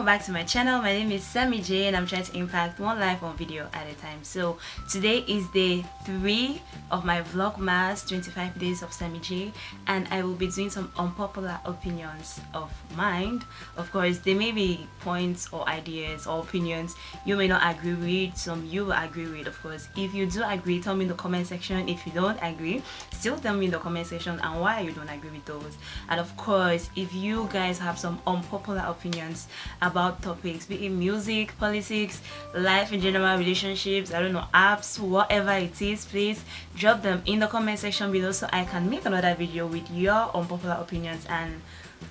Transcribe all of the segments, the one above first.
welcome back to my channel. My name is Sammy J and I'm trying to impact one life one video at a time. So today is day three of my vlogmas 25 days of Sammy J and I will be doing some unpopular opinions of mine of course there may be points or ideas or opinions you may not agree with some you will agree with of course. If you do agree tell me in the comment section. If you don't agree still tell me in the comment section and why you don't agree with those. And of course if you guys have some unpopular opinions topics be it music politics life in general relationships i don't know apps whatever it is please drop them in the comment section below so i can make another video with your unpopular opinions and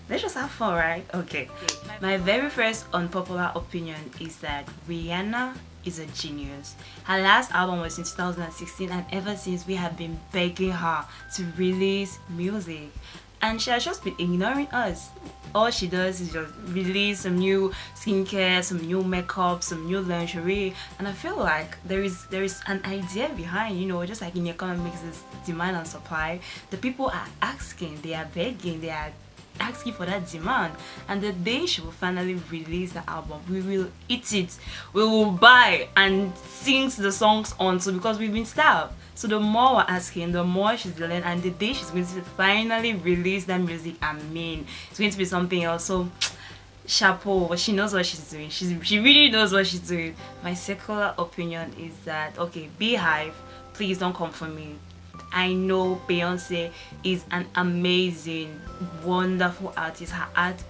let's just have fun right? Okay. My very first unpopular opinion is that rihanna is a genius. Her last album was in 2016 and ever since we have been begging her to release music and she has just been ignoring us. All she does is just release some new skincare some new makeup some new lingerie. And i feel like there is there is an idea behind you know just like in economics is demand and supply. The people are asking they are begging they are asking for that demand and the day she will finally release the album we will eat it. We will buy and sing the songs on so because we've been starved. So the more we're asking the more she's delaying and the day she's going to finally release that music i mean it's going to be something else. So chapeau she knows what she's doing. She's she really knows what she's doing. My secular opinion is that okay Beyhive please don't come for me I know Beyonce is an amazing, wonderful artist. Her art,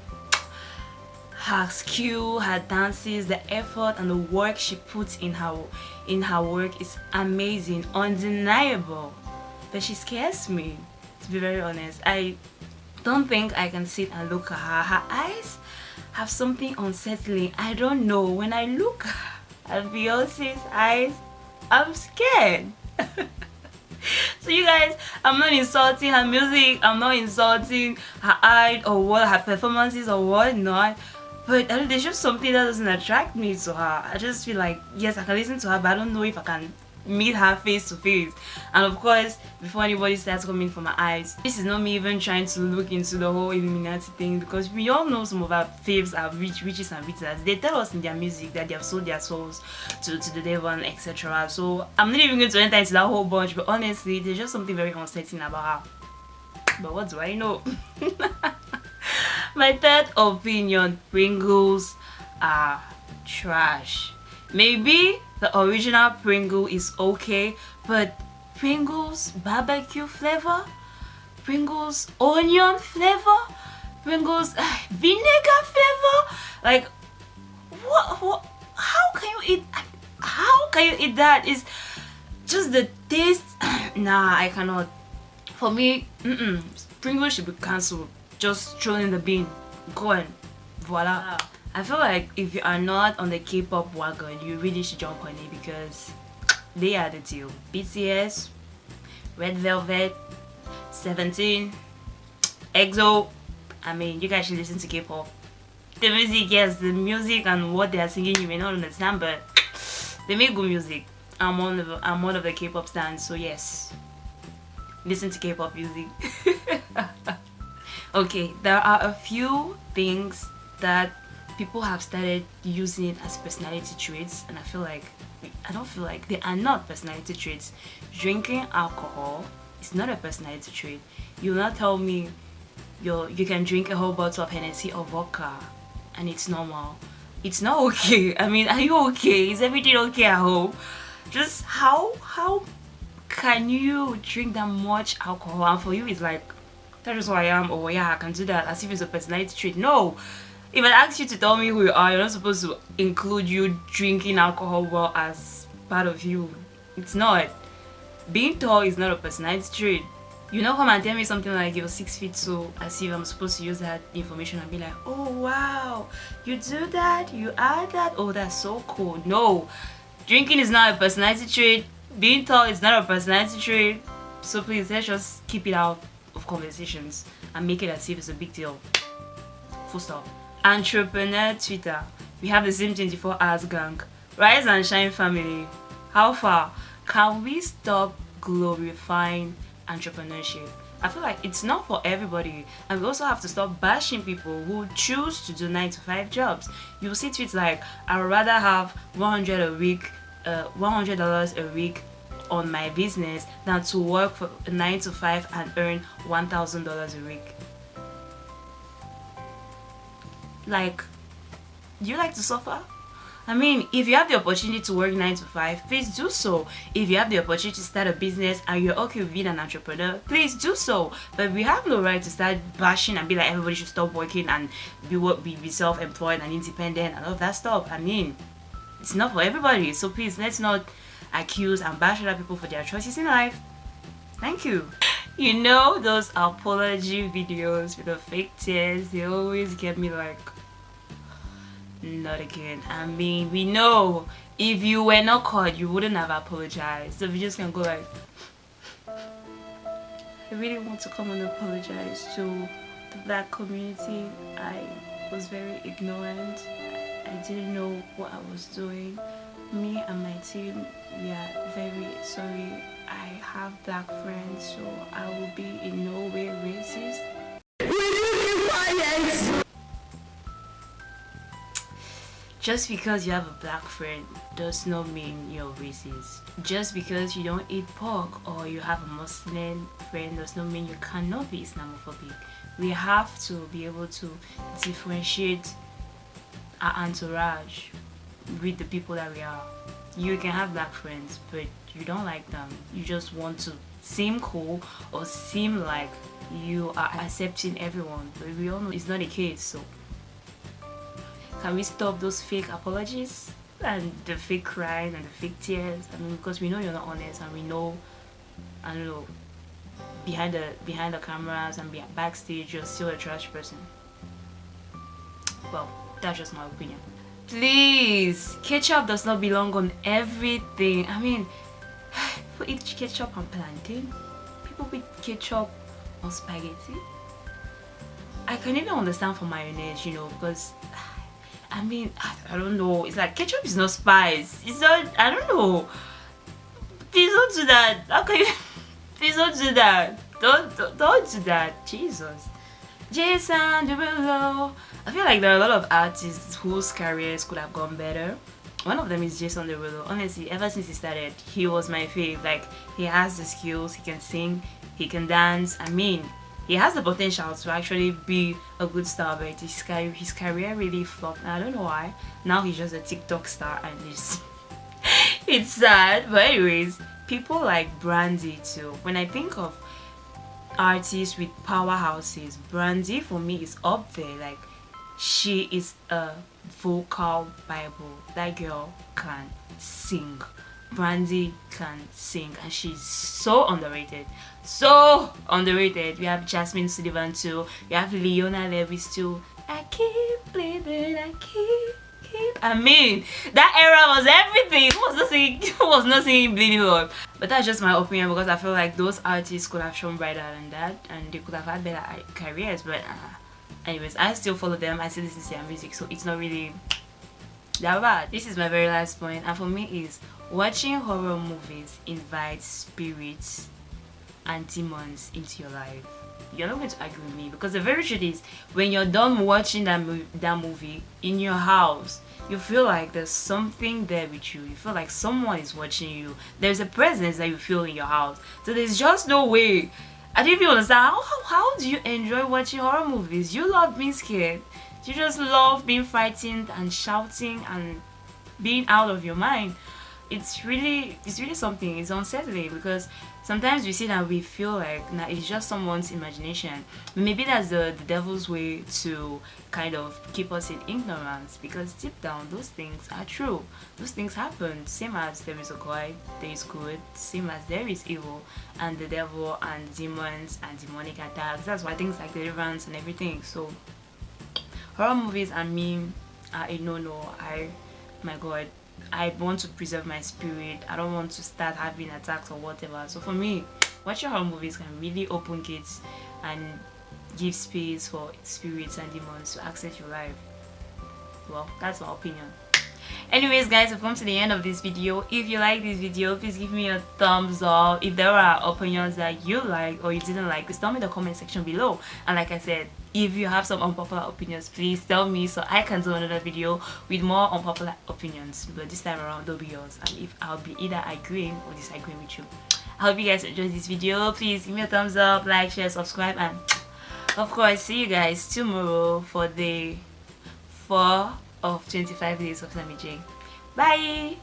her skill, her dances, the effort and the work she puts in her in her work is amazing, undeniable. But she scares me, to be very honest. I don't think I can sit and look at her. Her eyes have something unsettling. I don't know. When I look at Beyonce's eyes, I'm scared. so you guys i'm not insulting her music i'm not insulting her art or what her performances or what not but there's just something that doesn't attract me to her. I just feel like yes i can listen to her but i don't know if i can meet her face to face. And of course before anybody starts coming for my eyes this is not me even trying to look into the whole illuminati thing because we all know some of our faves are rich witches and wizards. They tell us in their music that they have sold their souls to, to the devil etc so i'm not even going to enter into that whole bunch but honestly there's just something very unsettling about her. But what do i know? My third opinion pringles are trash maybe the original Pringle is okay, but Pringles barbecue flavor, Pringles onion flavor, Pringles vinegar flavor, like what, what, how can you eat, how can you eat that? Is just the taste, nah, I cannot. For me, mm -mm, Pringles should be cancelled, just throw in the bin, gone, voila. I feel like if you are not on the K-pop wagon, you really should jump on it because they are the deal. BTS, Red Velvet, 17, EXO. I mean, you guys should listen to K-pop. The music, yes, the music and what they are singing, you may not understand, but they make good music. I'm one of I'm one of the K-pop stands, so yes, listen to K-pop music. okay, there are a few things that people have started using it as personality traits and I feel like I don't feel like they are not personality traits. Drinking alcohol is not a personality trait. You will not tell me you you can drink a whole bottle of Hennessy or vodka and it's normal. It's not okay. I mean, are you okay? Is everything okay at home? Just how how can you drink that much alcohol and for you it's like that's just who I am or yeah I can do that as if it's a personality trait. No, if I ask you to tell me who you are, you're not supposed to include you drinking alcohol well as part of you. It's not. Being tall is not a personality trait. You know come and tell me something like you're six feet so as if I'm supposed to use that information and be like, oh wow, you do that, you are that, oh that's so cool. No, drinking is not a personality trait, being tall is not a personality trait. So please let's just keep it out of conversations and make it as if it's a big deal. Full stop entrepreneur twitter. We have the same 24 hours gang. Rise and shine family. How far? Can we stop glorifying entrepreneurship? I feel like it's not for everybody, and we also have to stop bashing people who choose to do nine to five jobs. You'll see tweets like, "I would rather have 100 a week, uh, 100 dollars a week on my business than to work for nine to five and earn 1,000 dollars a week." Like, do you like to suffer? I mean, if you have the opportunity to work 9 to 5, please do so. If you have the opportunity to start a business and you're okay with being an entrepreneur, please do so. But we have no right to start bashing and be like everybody should stop working and be, be, be self-employed and independent and all that stuff. I mean, it's not for everybody. So please, let's not accuse and bash other people for their choices in life. Thank you. You know those apology videos with the fake tears, they always get me like not again. I mean we know if you were not caught you wouldn't have apologized. So we just can go like i really want to come and apologize to the black community. I was very ignorant. I didn't know what i was doing. Me and my team we are very sorry. I have black friends so i will be in no way racist Just because you have a black friend does not mean you're racist. Just because you don't eat pork or you have a Muslim friend does not mean you cannot be Islamophobic. We have to be able to differentiate our entourage with the people that we are. You can have black friends, but you don't like them. You just want to seem cool or seem like you are accepting everyone, but we all know it's not the case. So can we stop those fake apologies and the fake crying and the fake tears? I mean, because we know you're not honest and we know, I don't know, behind the behind the cameras and backstage, you're still a trash person. Well, that's just my opinion. Please, ketchup does not belong on everything. I mean, people eat ketchup on plantain. People eat ketchup on spaghetti. I can even understand for mayonnaise, you know, because I mean, I, I don't know. It's like ketchup is not spice. It's not, I don't know. Please don't do that. You, please don't do that. Don't, don't, don't do that. Jesus. Jason Derulo. I feel like there are a lot of artists whose careers could have gone better. One of them is Jason Derulo. Honestly, ever since he started, he was my fave. Like, he has the skills, he can sing, he can dance. I mean, he has the potential to actually be a good star but his career, his career really flopped. And I don't know why. Now he's just a TikTok star and it's it's sad. But anyways people like Brandy too. When I think of artists with powerhouses Brandy for me is up there. Like she is a vocal bible. That girl can sing. Brandy can sing and she's so underrated. So underrated. We have Jazmine Sullivan too. We have Leona Lewis too. I keep living, I keep keep. I mean, that era was everything. Was not singing? Was not singing Bleeding Love? But that's just my opinion because I feel like those artists could have shown brighter than that, and they could have had better careers. But uh, anyways, I still follow them. I still listen to their music, so it's not really bad. This is my very last point, and for me is Watching horror movies invites spirits and demons into your life. You're not going to argue with me because the very truth is when you're done watching that, mo that movie in your house, you feel like there's something there with you. You feel like someone is watching you. There's a presence that you feel in your house. So there's just no way. I don't even understand how, how, how do you enjoy watching horror movies? You love being scared. You just love being frightened and shouting and being out of your mind. It's really it's really something. It's unsettling because sometimes we see that we feel like nah, it's just someone's imagination. Maybe that's the, the devil's way to kind of keep us in ignorance because deep down those things are true. Those things happen. Same as there is a god there is good. Same as there is evil and the devil and demons and demonic attacks. That's why things like deliverance and everything. So horror movies and me are a no-no i my god I want to preserve my spirit. I don't want to start having attacks or whatever. So for me, watching horror movies can really open gates and give space for spirits and demons to access your life. Well, that's my opinion. anyways guys we've come to the end of this video if you like this video please give me a thumbs up if there are opinions that you like or you didn't like please tell me in the comment section below and like i said if you have some unpopular opinions please tell me so i can do another video with more unpopular opinions but this time around they'll be yours and if i'll be either agreeing or disagreeing with you i hope you guys enjoyed this video please give me a thumbs up like share subscribe and of course see you guys tomorrow for the 4 of 25 days of Sammy J. Bye!